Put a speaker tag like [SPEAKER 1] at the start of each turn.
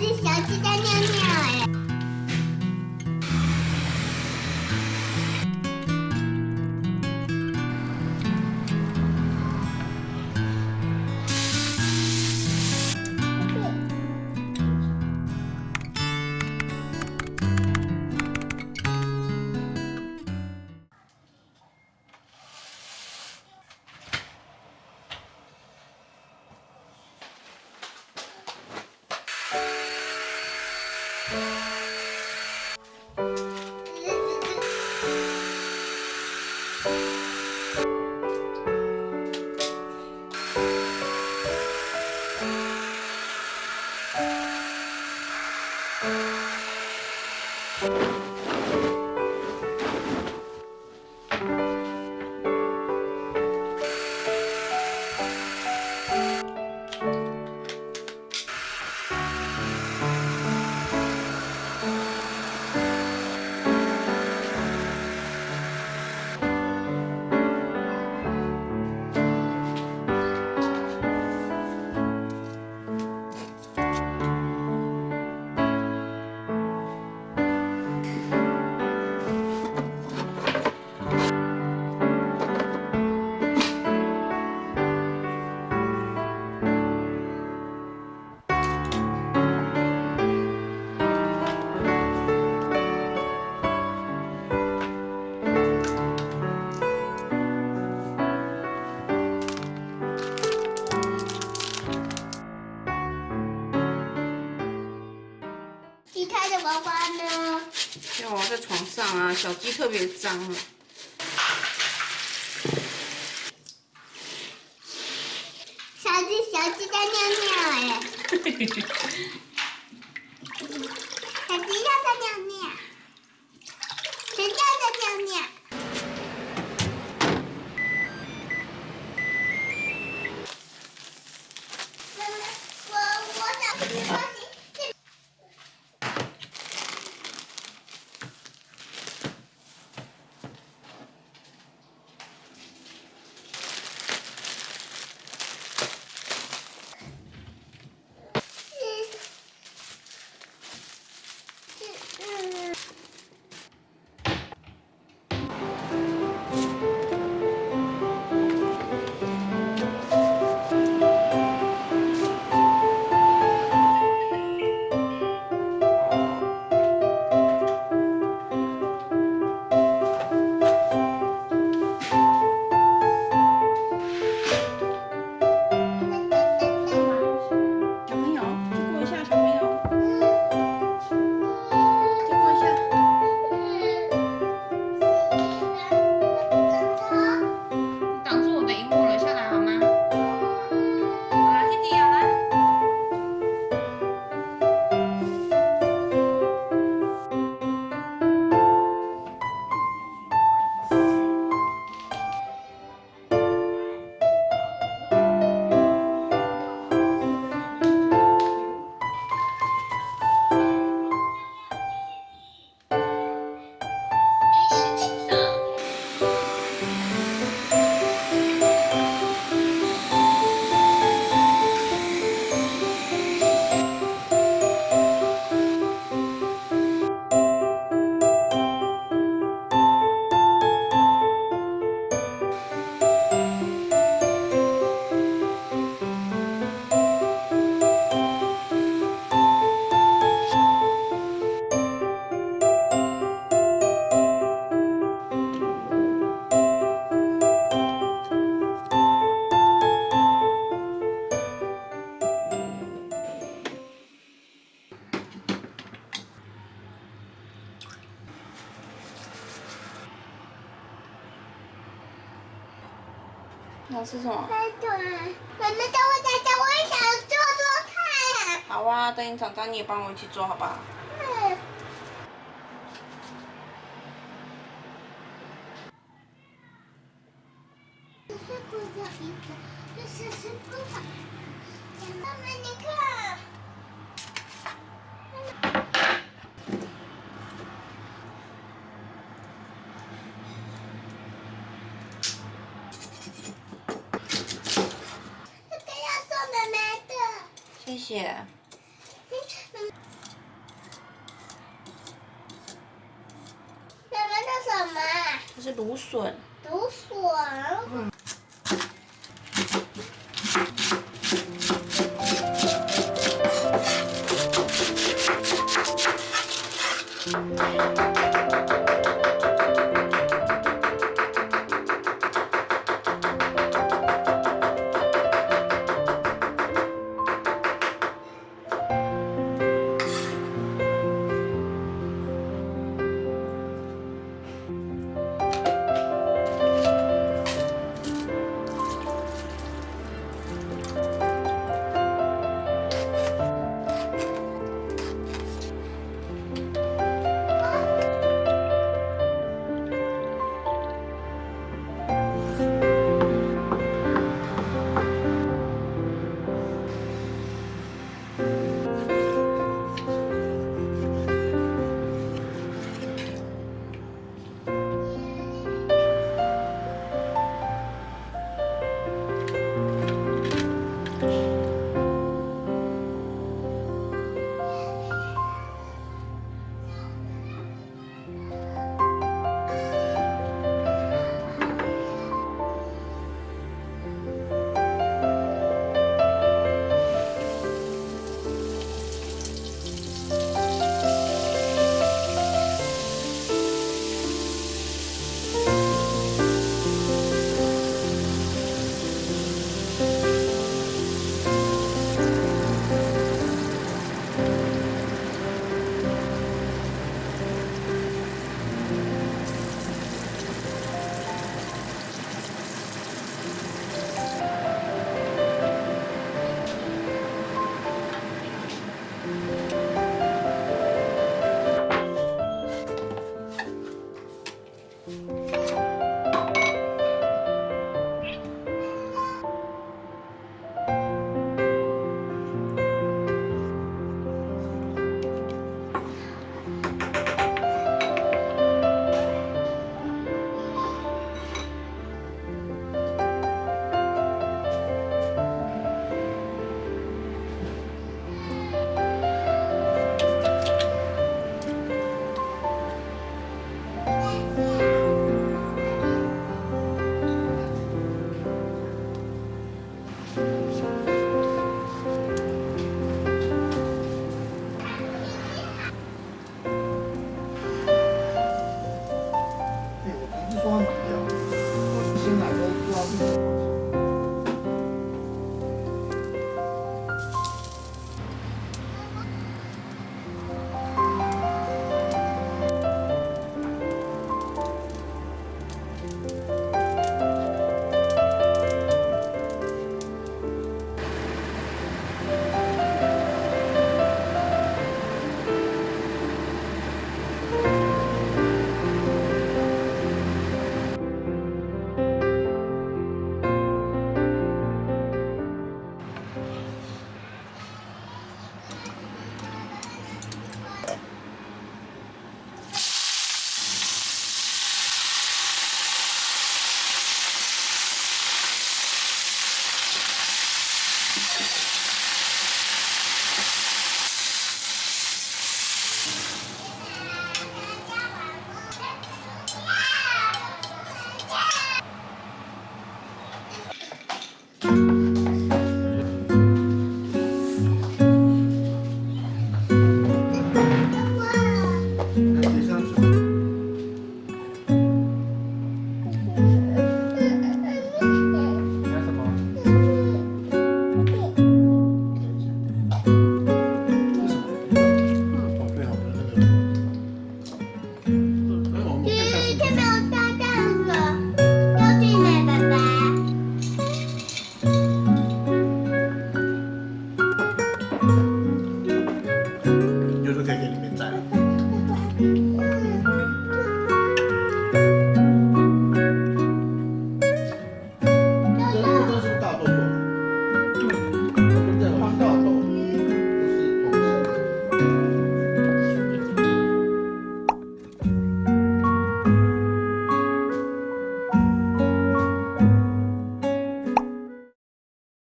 [SPEAKER 1] 只小鸡在尿尿哎。
[SPEAKER 2] 上啊，小鸡特别脏。
[SPEAKER 1] 小鸡，小鸡在尿尿哎。要
[SPEAKER 2] 吃什么？
[SPEAKER 1] 妈妈等我长大，我也想做做看。
[SPEAKER 2] 好啊，等你长大你也帮我一起做好不好？
[SPEAKER 1] 嗯。这是骨头一个，这是是骨头。妈妈，你看。
[SPEAKER 2] 谢谢。
[SPEAKER 1] 什么？
[SPEAKER 2] 这是芦笋。
[SPEAKER 3] 芦笋。